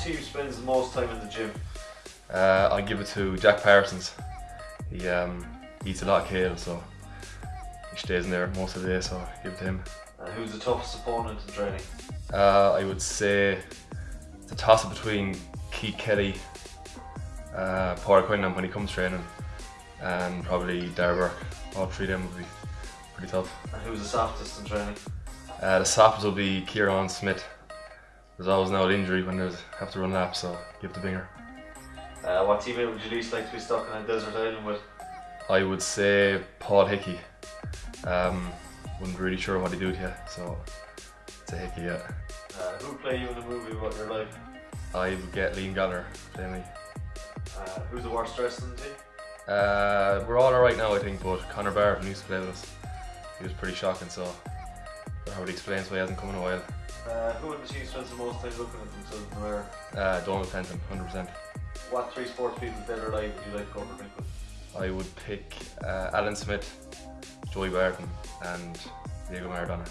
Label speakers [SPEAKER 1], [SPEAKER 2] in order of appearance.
[SPEAKER 1] team spends the most time in the gym?
[SPEAKER 2] Uh, I give it to Jack Parsons. He um, eats a lot of kale, so he stays in there most of the day, so I give it to him.
[SPEAKER 1] And who's the toughest opponent in training?
[SPEAKER 2] Uh, I would say the toss up between Keith Kelly, uh, Paul Quinlan when he comes training, and probably Dara Burke. All three of them would be pretty tough.
[SPEAKER 1] And who's the softest in training?
[SPEAKER 2] Uh, the softest will be Kieran Smith. There's always now an injury when there's have to run laps, so give the binger.
[SPEAKER 1] Uh, what teammate would you least like to be stuck in a desert island with?
[SPEAKER 2] I would say Paul Hickey. Um, wasn't really sure what he do yet, so it's a Hickey, yeah.
[SPEAKER 1] Uh, who play you in the movie about your life?
[SPEAKER 2] I would get Liam Gallagher play me.
[SPEAKER 1] Uh, who's the worst dressed in the team?
[SPEAKER 2] Uh, we're all alright now, I think, but Connor Barr, who used to play with us, he was pretty shocking, so probably explains why he hasn't come in a while.
[SPEAKER 1] Uh, who in the team spends the most time looking at themselves in the mirror?
[SPEAKER 2] Uh, Donald Fenton, 100%.
[SPEAKER 1] What three sports people dead or alive would you like to go for a drink with?
[SPEAKER 2] I would pick uh, Alan Smith, Joey Barton, and Diego Maradona.